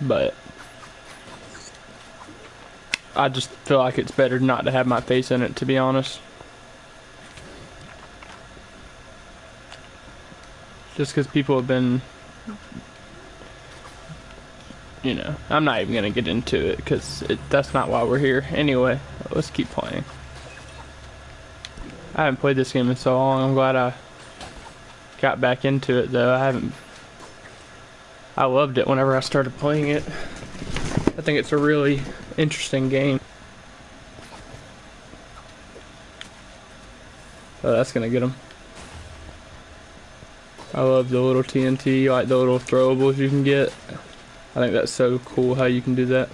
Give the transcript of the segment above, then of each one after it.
but I just feel like it's better not to have my face in it, to be honest. Just because people have been, you know, I'm not even gonna get into it because that's not why we're here. Anyway, let's keep playing. I haven't played this game in so long. I'm glad I got back into it though. I haven't. I loved it whenever I started playing it. I think it's a really interesting game. Oh, that's gonna get him. I love the little TNT, like the little throwables you can get. I think that's so cool how you can do that.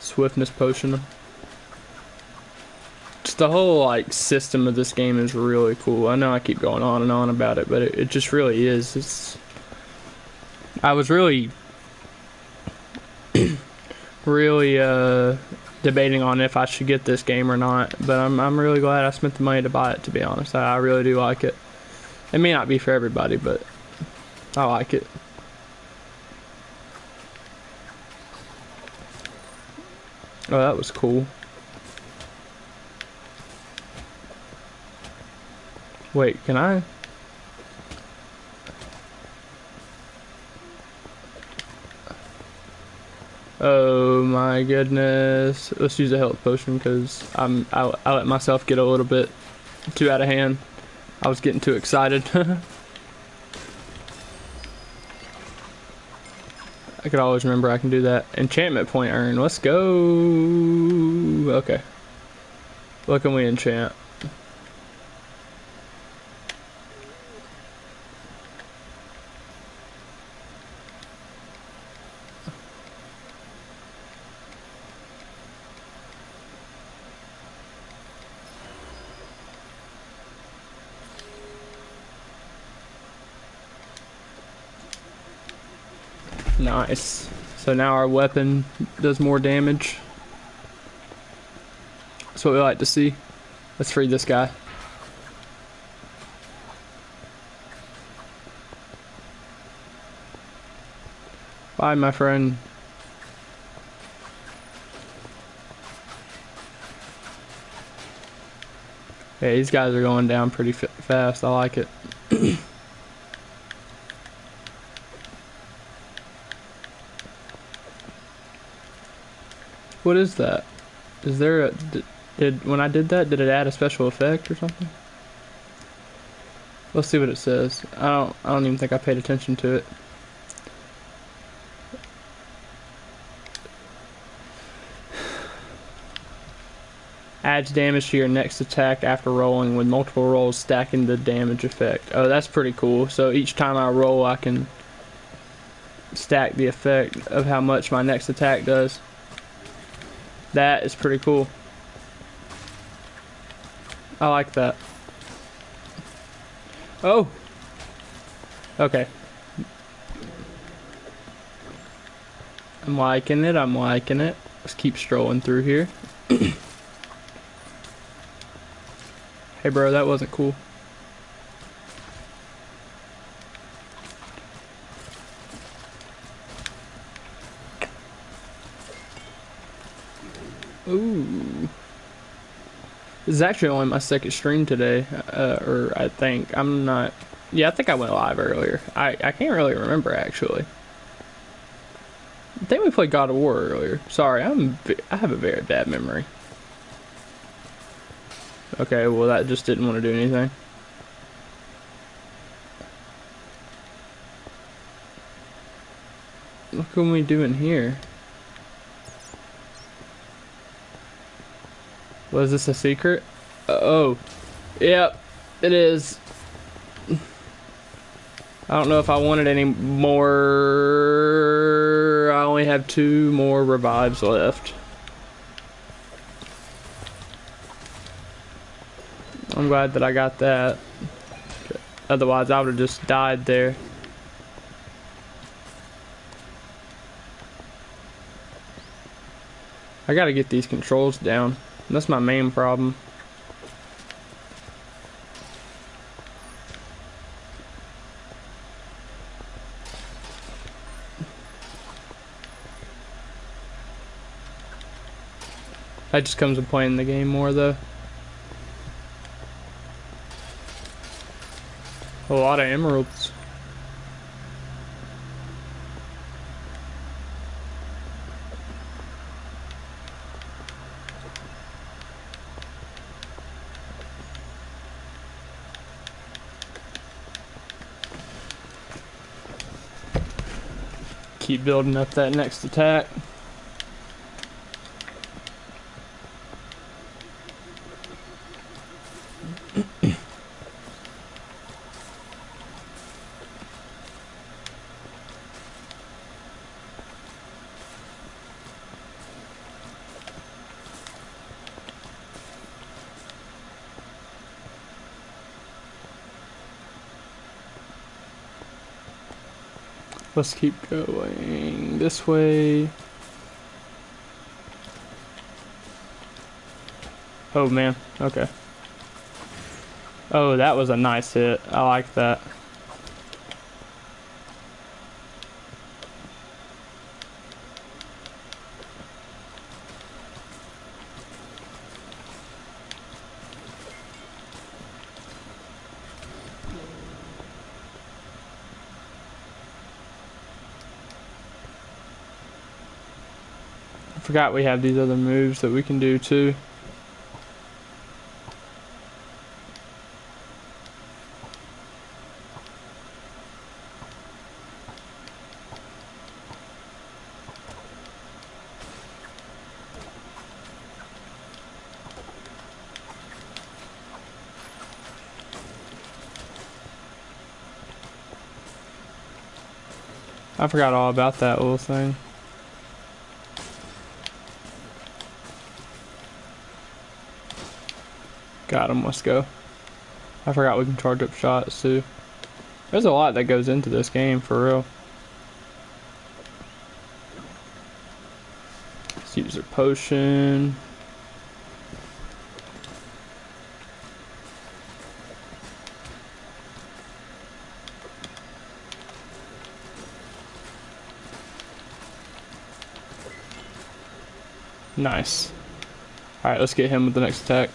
Swiftness potion. Just the whole like system of this game is really cool. I know I keep going on and on about it, but it, it just really is. It's. I was really really uh, debating on if I should get this game or not, but I'm I'm really glad I spent the money to buy it. To be honest, I, I really do like it. It may not be for everybody, but I like it. Oh, that was cool. Wait, can I? Oh my goodness. Let's use a health potion because I'm I, I let myself get a little bit too out of hand. I was getting too excited. I could always remember I can do that. Enchantment point earned. Let's go. Okay. What can we enchant? Nice. So now our weapon does more damage. That's what we like to see. Let's free this guy. Bye, my friend. Yeah, these guys are going down pretty fast. I like it. What is that? Is there a did, did when I did that did it add a special effect or something? Let's see what it says. I don't I don't even think I paid attention to it. Adds damage to your next attack after rolling with multiple rolls stacking the damage effect. Oh, that's pretty cool. So each time I roll I can stack the effect of how much my next attack does. That is pretty cool. I like that. Oh! Okay. I'm liking it, I'm liking it. Let's keep strolling through here. hey bro, that wasn't cool. Ooh. This is actually only my second stream today, uh, or I think. I'm not... Yeah, I think I went live earlier. I, I can't really remember, actually. I think we played God of War earlier. Sorry, I'm I have a very bad memory. Okay, well that just didn't want to do anything. What can we do in here? Was this a secret? Uh, oh. Yep, it is. I don't know if I wanted any more. I only have two more revives left. I'm glad that I got that. Otherwise, I would have just died there. I gotta get these controls down. That's my main problem. That just comes to playing in the game more though. A lot of emeralds. Keep building up that next attack. Let's keep going this way. Oh man, okay. Oh, that was a nice hit. I like that. Forgot we have these other moves that we can do too. I forgot all about that little thing. Got him, let's go. I forgot we can charge up shots too. There's a lot that goes into this game, for real. Let's use their potion. Nice. Alright, let's get him with the next attack.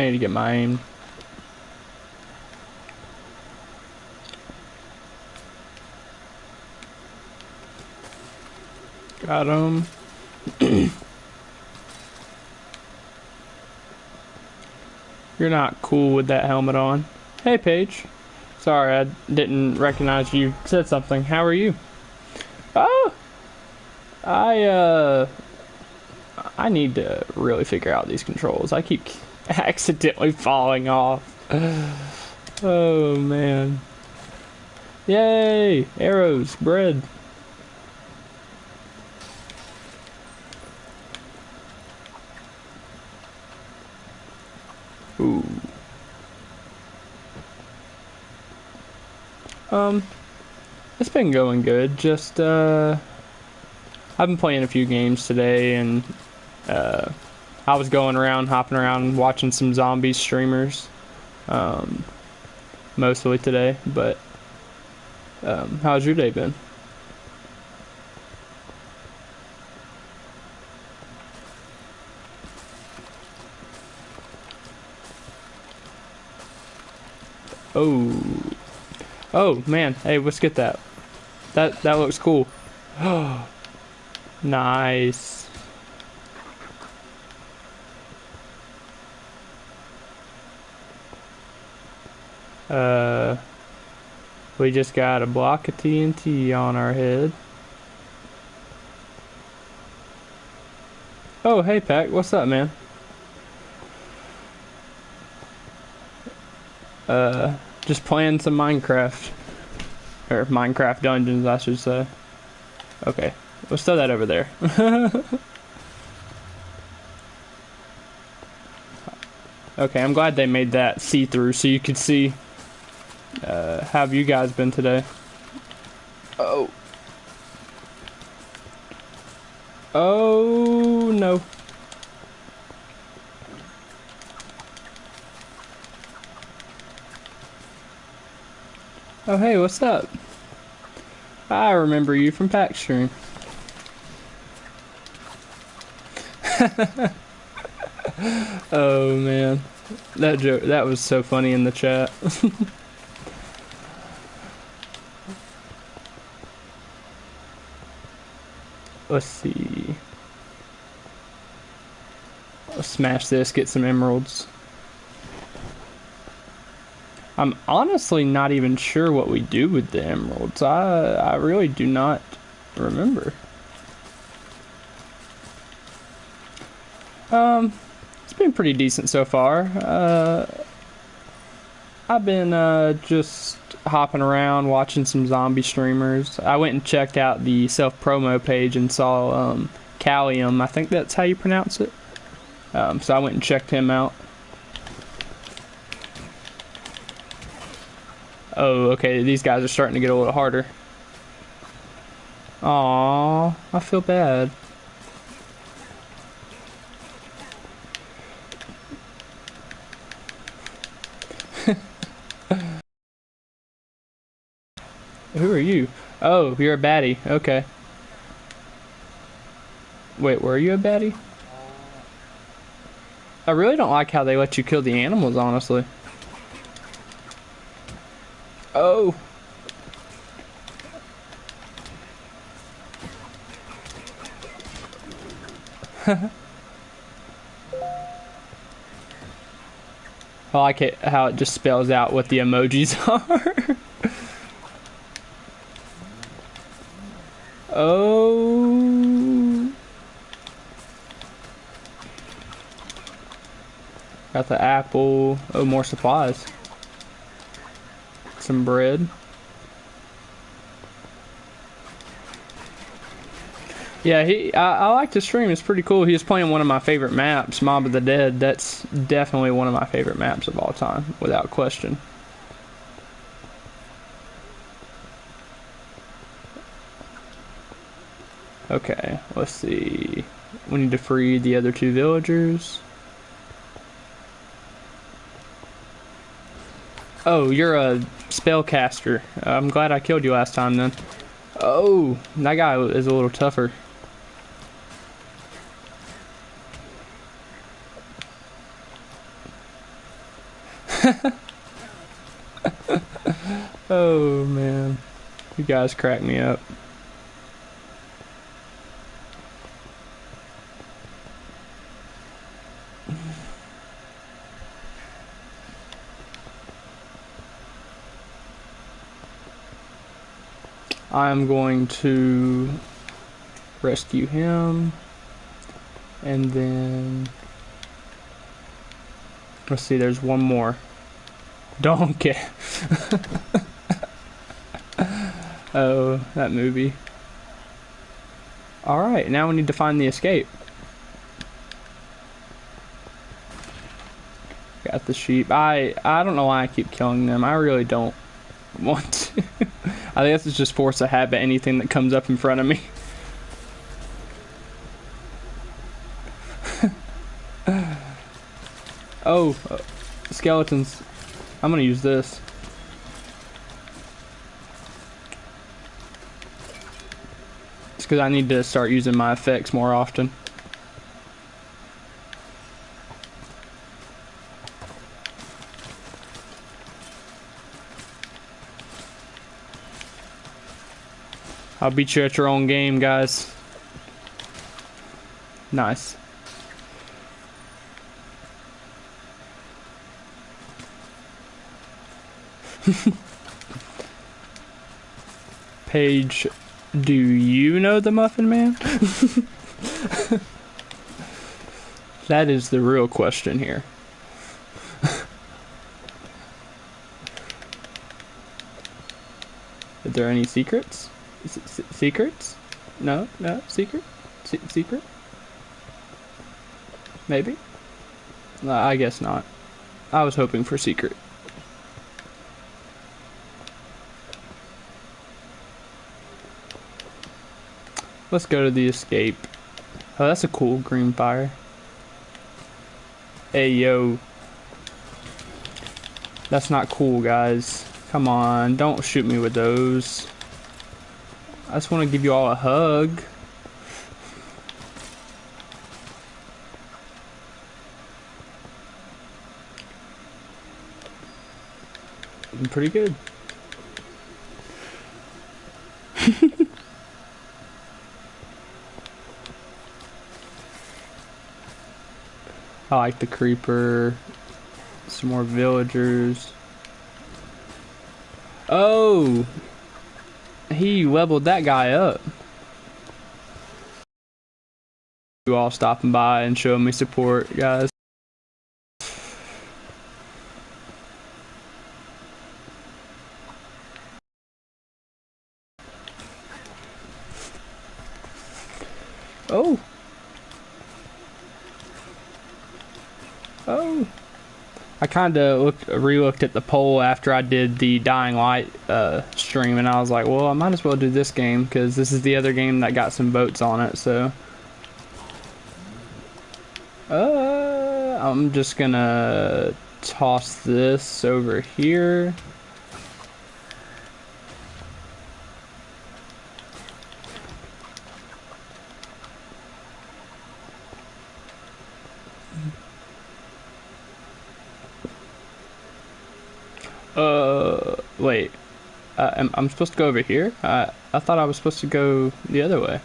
I need to get aim. Got him. You're not cool with that helmet on. Hey, Paige. Sorry, I didn't recognize you said something. How are you? Oh, I uh, I need to really figure out these controls. I keep accidentally falling off. Oh man. Yay! Arrows, bread. Ooh. Um, it's been going good. Just, uh, I've been playing a few games today, and, uh, I was going around, hopping around, watching some zombie streamers, um, mostly today, but, um, how's your day been? Oh. Oh man, hey, let's get that. That that looks cool. Oh, nice. Uh, we just got a block of TNT on our head. Oh, hey Pack, what's up, man? Uh, just playing some Minecraft. Or Minecraft Dungeons, I should say. Okay, let's throw that over there. okay, I'm glad they made that see-through so you could see. Uh, how have you guys been today? Oh. Oh, no. Oh, hey, what's up? I remember you from Pack Stream. oh man, that joke that was so funny in the chat. Let's see. Let's smash this, get some emeralds. I'm honestly not even sure what we do with the emeralds. I I really do not remember. Um, it's been pretty decent so far. Uh, I've been uh, just hopping around watching some zombie streamers. I went and checked out the self promo page and saw um, Callium. I think that's how you pronounce it. Um, so I went and checked him out. Oh, okay, these guys are starting to get a little harder. Aww, I feel bad. Who are you? Oh, you're a baddie. Okay. Wait, were you a baddie? I really don't like how they let you kill the animals, honestly. Oh. I like it how it just spells out what the emojis are. Oh. Got the apple. Oh, more supplies some bread. Yeah, he. I, I like to stream. It's pretty cool. He was playing one of my favorite maps, Mob of the Dead. That's definitely one of my favorite maps of all time, without question. Okay, let's see. We need to free the other two villagers. Oh, you're a spellcaster. I'm glad I killed you last time then. Oh, that guy is a little tougher. oh man, you guys crack me up. I'm going to rescue him. And then let's see there's one more. Donkey. Oh that movie. All right now we need to find the escape. Got the sheep. I I don't know why I keep killing them. I really don't want to I guess it's just force a habit, anything that comes up in front of me. oh, uh, skeletons. I'm gonna use this. It's because I need to start using my effects more often. I'll beat you at your own game, guys. Nice. Paige, do you know the Muffin Man? that is the real question here. Are there any secrets? Secrets? No, no, secret? secret? Maybe? Uh, I guess not. I was hoping for secret. Let's go to the escape. Oh, that's a cool green fire. Hey, yo. That's not cool, guys. Come on, don't shoot me with those. I just want to give you all a hug. I'm pretty good. I like the creeper. Some more villagers. Oh! He leveled that guy up. You all stopping by and showing me support, guys. Oh! Oh! I kind of looked, re-looked at the poll after I did the Dying Light uh, stream, and I was like, well, I might as well do this game because this is the other game that got some votes on it. So, uh, I'm just gonna toss this over here. Uh, wait. I'm, I'm supposed to go over here? I, I thought I was supposed to go the other way.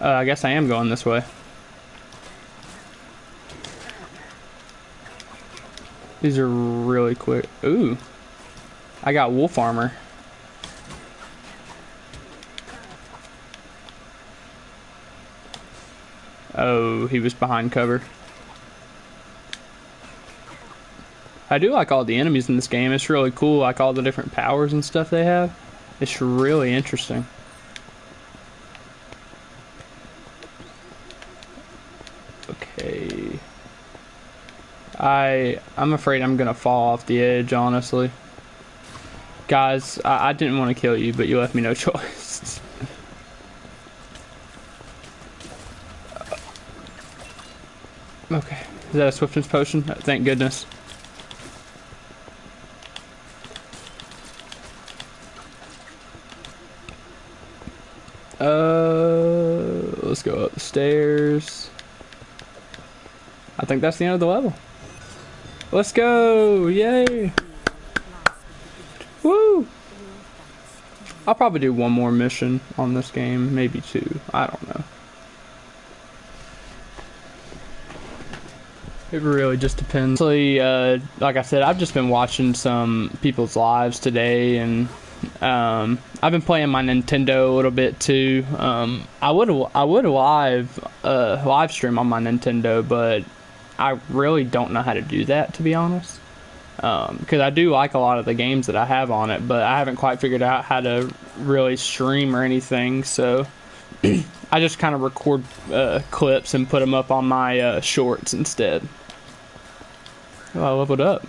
Uh, I guess I am going this way. These are really quick. Ooh. I got wolf armor. Oh, he was behind cover. I do like all the enemies in this game. It's really cool, like all the different powers and stuff they have. It's really interesting. Okay. I I'm afraid I'm gonna fall off the edge, honestly. Guys, I, I didn't want to kill you, but you left me no choice. okay. Is that a swiftness potion? Thank goodness. Uh, let's go up the stairs. I think that's the end of the level. Let's go! Yay! Woo! I'll probably do one more mission on this game, maybe two. I don't know. It really just depends. Uh, like I said, I've just been watching some people's lives today and um, I've been playing my Nintendo a little bit too. Um, I would I would live uh, live stream on my Nintendo, but I really don't know how to do that to be honest. Because um, I do like a lot of the games that I have on it, but I haven't quite figured out how to really stream or anything. So I just kind of record uh, clips and put them up on my uh, shorts instead. Oh, I leveled up.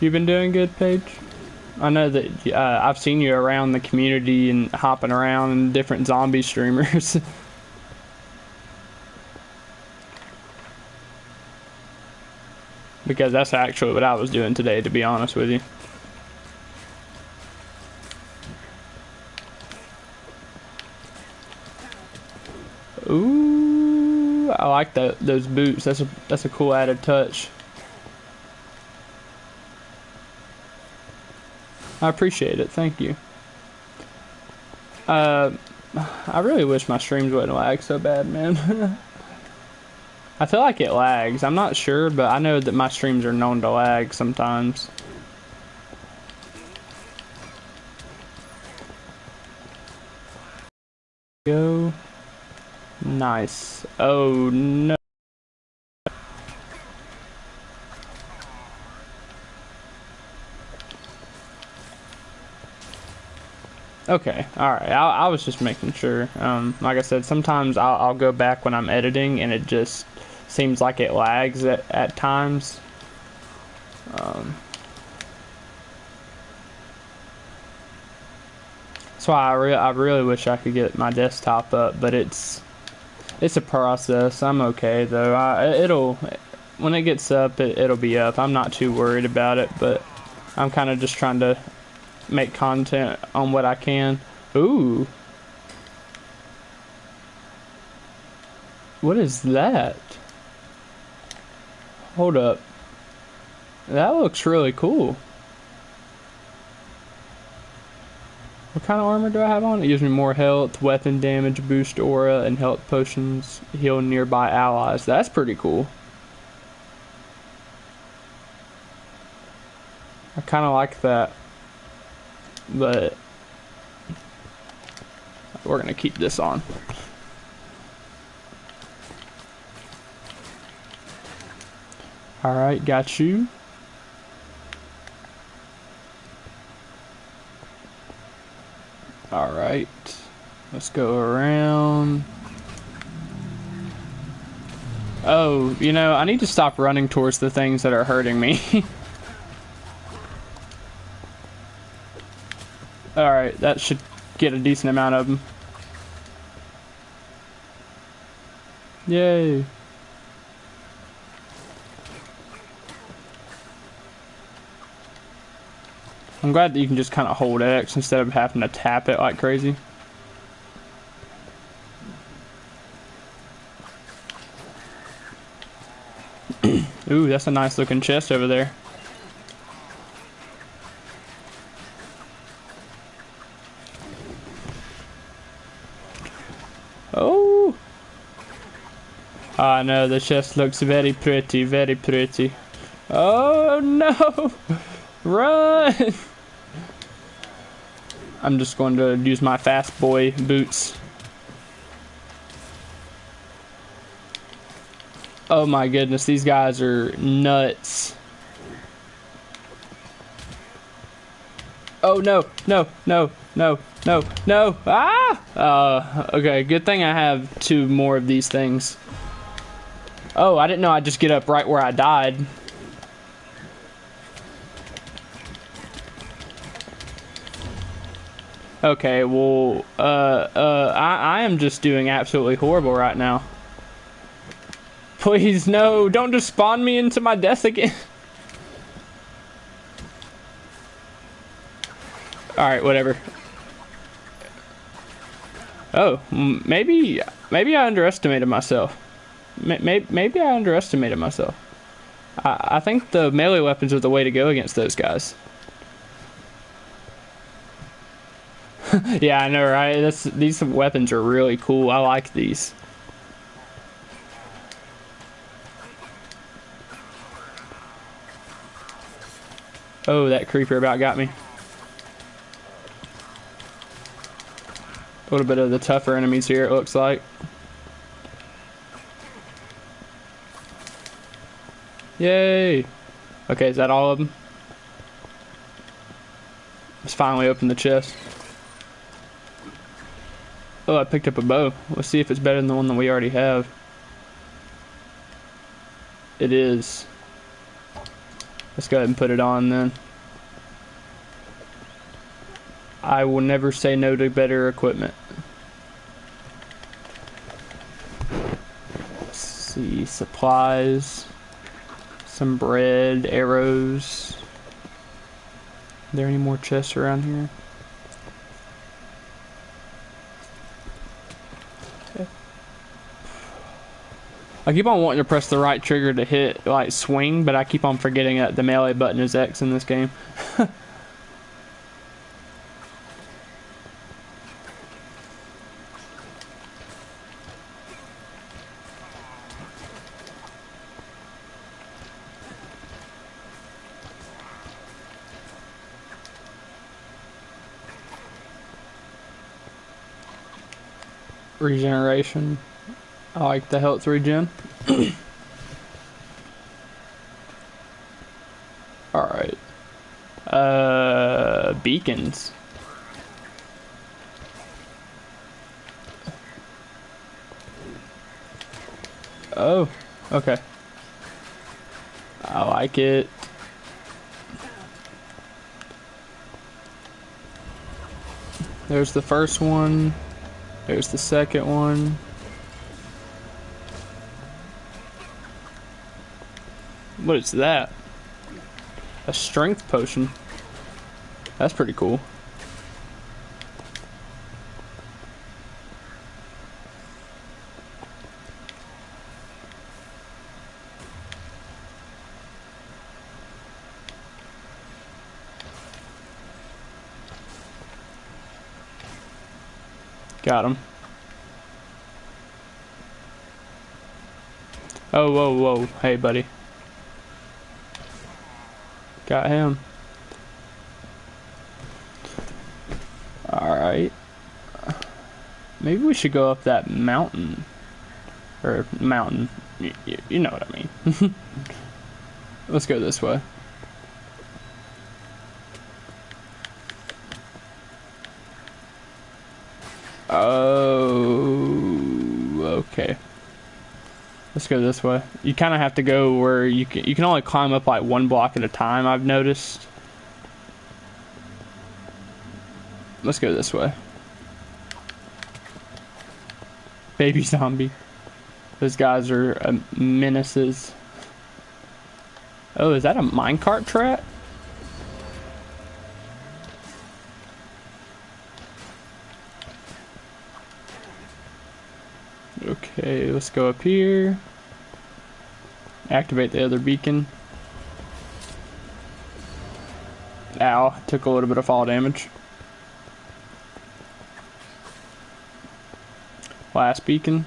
You've been doing good, Paige? I know that uh, I've seen you around the community and hopping around and different zombie streamers. because that's actually what I was doing today, to be honest with you. Ooh, I like that those boots. That's a that's a cool added touch. I appreciate it. Thank you. Uh, I really wish my streams wouldn't lag so bad, man. I feel like it lags. I'm not sure, but I know that my streams are known to lag sometimes. Go. Nice. Oh, no. Okay, all right. I, I was just making sure. Um, like I said, sometimes I'll, I'll, go back when I'm editing, and it just seems like it lags at, at times. Um, That's why I, re- I really wish I could get my desktop up, but it's it's a process. I'm okay though. I, it'll when it gets up, it, it'll be up. I'm not too worried about it, but I'm kind of just trying to make content on what I can. Ooh. What is that? Hold up. That looks really cool. What kind of armor do I have on? It gives me more health, weapon damage, boost aura, and health potions heal nearby allies. That's pretty cool. I kind of like that. But we're to keep this on. Alright, got you. Alright. Let's go around. Oh, you know, I need to stop running towards the things that are hurting me. Alright, that should get a decent amount of them. Yay. I'm glad that you can just kind of hold X instead of having to tap it like crazy. Ooh, that's a nice looking chest over there. Oh! I know, the chest looks very pretty, very pretty. Oh no! Run! I'm just going to use my fast boy boots. Oh my goodness, these guys are nuts. Oh no, no, no, no, no, no. Ah! Uh, okay, good thing I have two more of these things. Oh, I didn't know I'd just get up right where I died. Okay, well, uh, uh, I, I am just doing absolutely horrible right now. Please, no, don't just spawn me into my death again. Alright, whatever. Oh, maybe, maybe I underestimated myself. Maybe, maybe I underestimated myself. I, I think the melee weapons are the way to go against those guys. yeah, I know, right? These weapons are really cool. I like these. Oh, that creeper about got me. A little bit of the tougher enemies here, it looks like. Yay! Okay, is that all of them? Let's finally open the chest. Oh, I picked up a bow. Let's see if it's better than the one that we already have. It is. Let's go ahead and put it on then. I will never say no to better equipment. Let's see, supplies, some bread, arrows. Are there any more chests around here? Okay. I keep on wanting to press the right trigger to hit, like, swing, but I keep on forgetting that the melee button is X in this game. Regeneration. I like the health regen. Alright. Uh, beacons. Oh, okay. I like it. There's the first one. There's the second one. What is that? A strength potion. That's pretty cool. Got him. Oh, whoa, whoa. Hey, buddy. Got him. Alright. Maybe we should go up that mountain. Or mountain. Y you know what I mean. Let's go this way. Go this way. You kind of have to go where you can. You can only climb up like one block at a time. I've noticed. Let's go this way. Baby zombie. Those guys are uh, menaces. Oh, is that a minecart trap? Okay, let's go up here. Activate the other beacon. Ow, took a little bit of fall damage. Last beacon.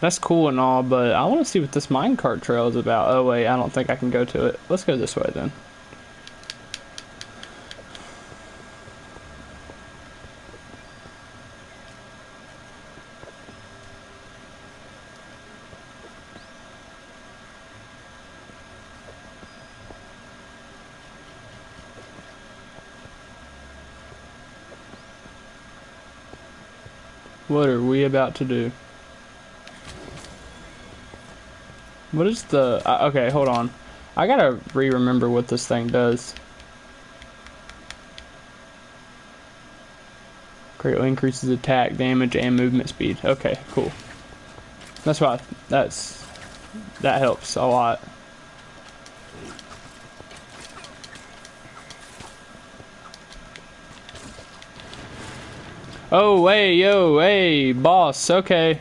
That's cool and all, but I want to see what this minecart trail is about. Oh wait, I don't think I can go to it. Let's go this way then. What are we about to do? What is the... Uh, okay, hold on. I gotta re-remember what this thing does. Greatly increases attack, damage, and movement speed. Okay, cool. That's why... That's... That helps a lot. Oh, hey, yo, hey, boss, okay.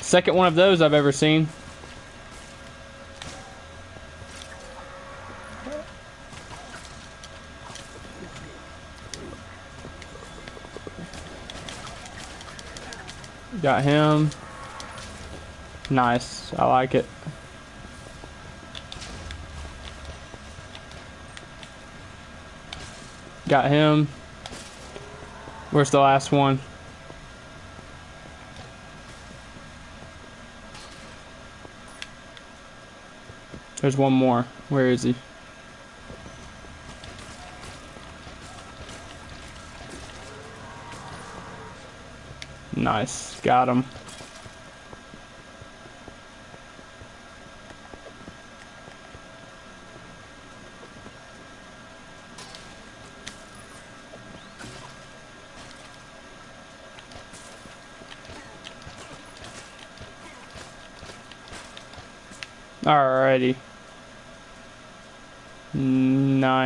Second one of those I've ever seen. Got him. Nice, I like it. Got him. Where's the last one? There's one more. Where is he? Nice. Got him.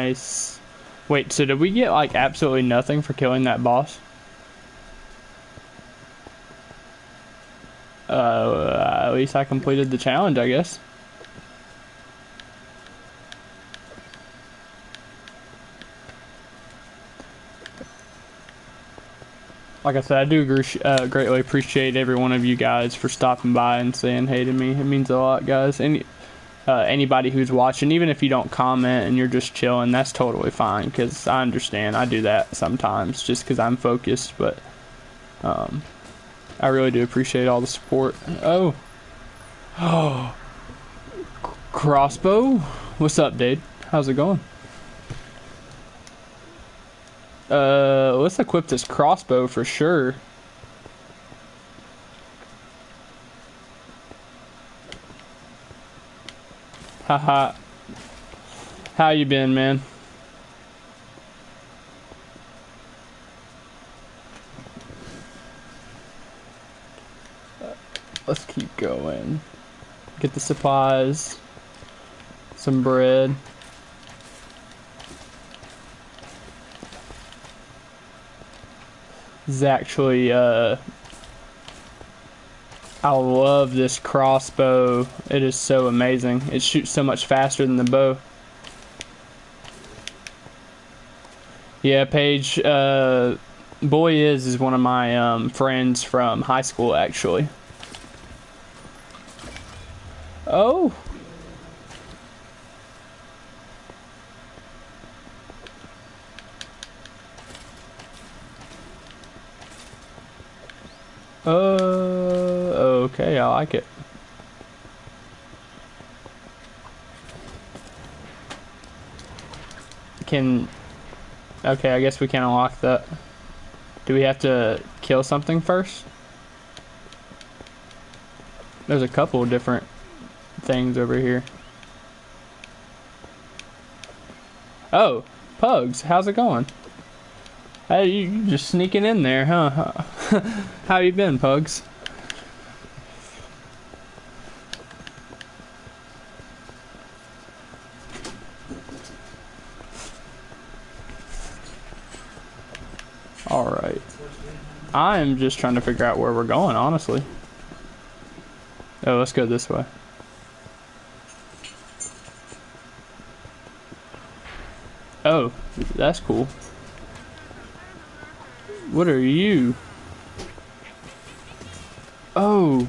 Nice. Wait, so did we get like absolutely nothing for killing that boss? Uh, at least I completed the challenge, I guess. like I said, I do uh, greatly appreciate every one of you guys for stopping by and saying hey to me. It means a lot, guys. Any uh, anybody who's watching, even if you don't comment and you're just chilling, that's totally fine. Because I understand. I do that sometimes just because I'm focused. But um, I really do appreciate all the support. Oh, oh, crossbow. What's up, dude? How's it going? Uh, let's equip this crossbow for sure. Haha. How you been, man? Let's keep going. Get the supplies. Some bread. This is actually, uh, I love this crossbow. It is so amazing. It shoots so much faster than the bow. Yeah, Paige, uh, Boy is is one of my um, friends from high school, actually. Oh. Uh, okay, I like it. Can, okay, I guess we can unlock that. Do we have to kill something first? There's a couple different things over here. Oh, Pugs, how's it going? Hey, you just sneaking in there, huh? How you been, Pugs? Alright. I'm just trying to figure out where we're going, honestly. Oh, let's go this way. Oh, that's cool. What are you? Oh.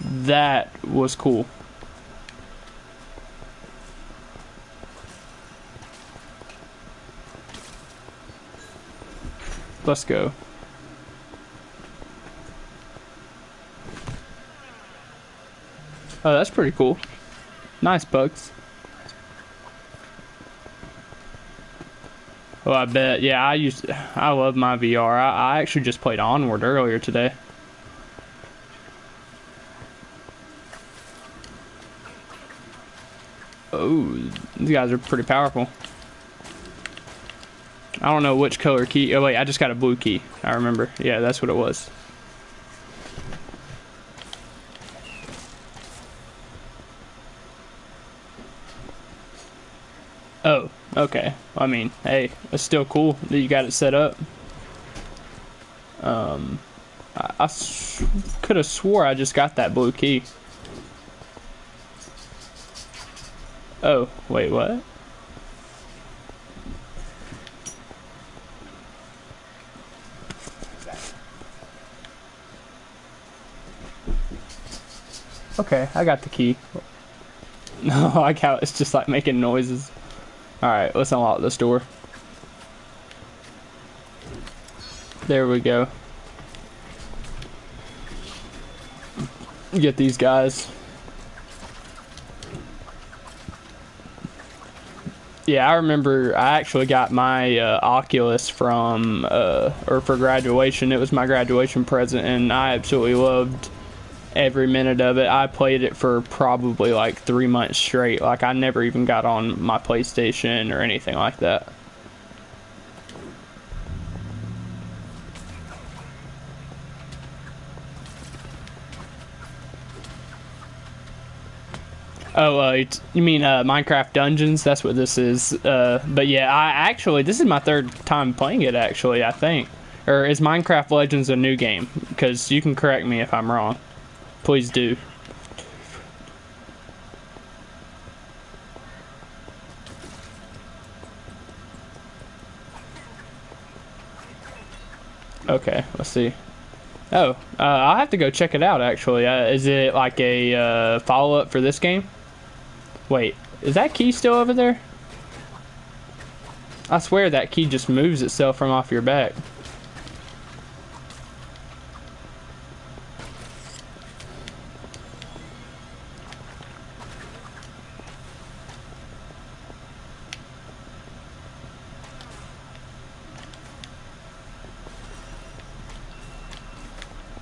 That was cool. Let's go. Oh, that's pretty cool. Nice bugs. Oh, I bet. Yeah, I used. I love my VR. I, I actually just played Onward earlier today. Oh, these guys are pretty powerful. I don't know which color key. Oh wait, I just got a blue key. I remember. Yeah, that's what it was. Oh, okay. I mean, hey, it's still cool that you got it set up. Um, I, I could have swore I just got that blue key. Oh, wait, what? Okay, I got the key. No, I got it's just like making noises. Alright, let's unlock this door. There we go. Get these guys. Yeah, I remember I actually got my uh, Oculus from, uh, or for graduation. It was my graduation present, and I absolutely loved every minute of it. I played it for probably like three months straight. Like I never even got on my PlayStation or anything like that. Oh, uh, you mean uh, Minecraft Dungeons? That's what this is. Uh, but yeah, I actually this is my third time playing it. Actually, I think, or is Minecraft Legends a new game? Because you can correct me if I'm wrong. Please do. Okay, let's see. Oh, uh, I'll have to go check it out, actually. Uh, is it like a uh, follow-up for this game? Wait, is that key still over there? I swear that key just moves itself from off your back.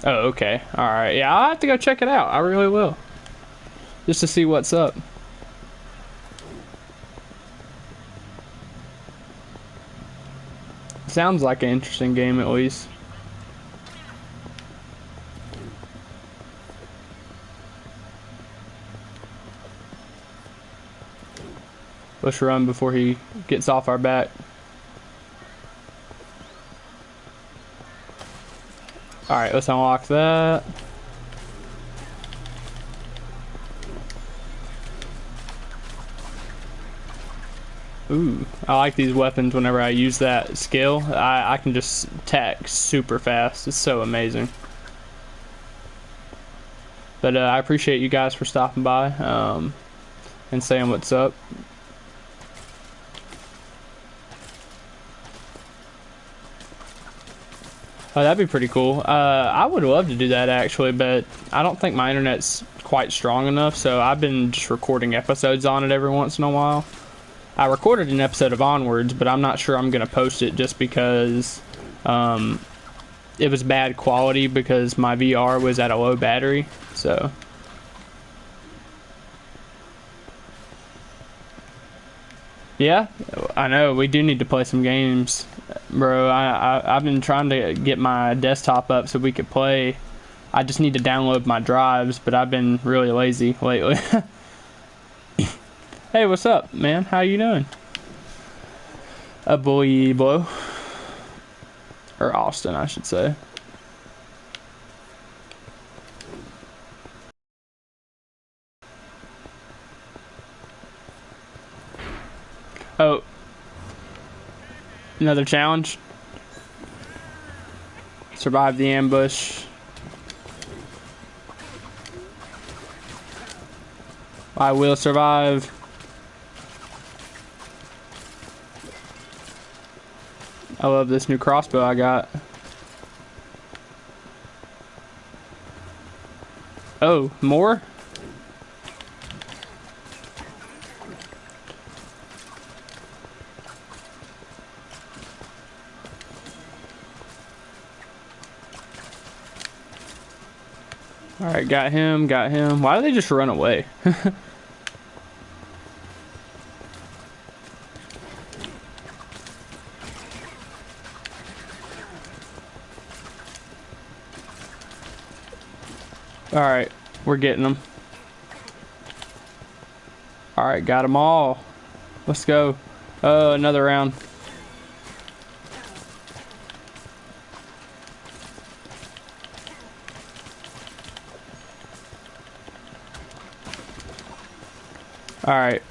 Oh, okay. All right. Yeah, I'll have to go check it out. I really will. Just to see what's up. Sounds like an interesting game at least. Let's run before he gets off our back. Alright, let's unlock that. Ooh, I like these weapons whenever I use that skill. I, I can just attack super fast. It's so amazing. But uh, I appreciate you guys for stopping by um, and saying what's up. Oh, that'd be pretty cool. Uh, I would love to do that actually, but I don't think my internet's quite strong enough, so I've been just recording episodes on it every once in a while. I recorded an episode of Onwards, but I'm not sure I'm going to post it just because um, it was bad quality because my VR was at a low battery. So. Yeah, I know. We do need to play some games, bro. I, I, I've been trying to get my desktop up so we could play. I just need to download my drives, but I've been really lazy lately. Hey, what's up, man? How you doing? A boy boy. Or Austin, I should say. Oh. Another challenge. Survive the ambush. I will survive. I love this new crossbow I got. Oh, more? Got him, got him. Why do they just run away? Alright, we're getting them. Alright, got them all. Let's go. Oh, another round. Alright.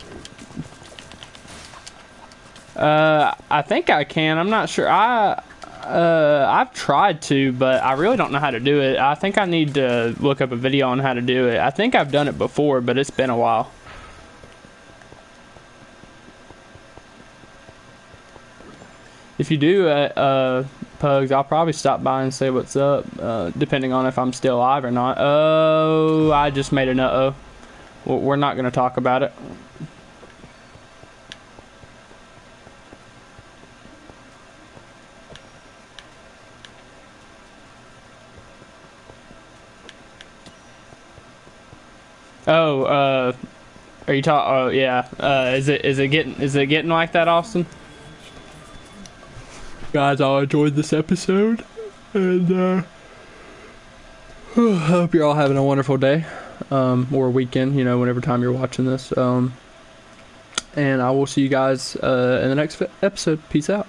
Uh, I think I can. I'm not sure. I uh, I've tried to, but I really don't know how to do it. I think I need to look up a video on how to do it. I think I've done it before, but it's been a while. If you do, uh, uh, Pugs, I'll probably stop by and say what's up, uh, depending on if I'm still alive or not. Oh, I just made an uh-oh. We're not going to talk about it. Oh, uh, are you talking? Oh, yeah. Uh, is it is it getting is it getting like that, Austin? Guys, I enjoyed this episode, and uh, I hope you're all having a wonderful day, um, or weekend. You know, whenever time you're watching this. Um, and I will see you guys uh, in the next episode. Peace out.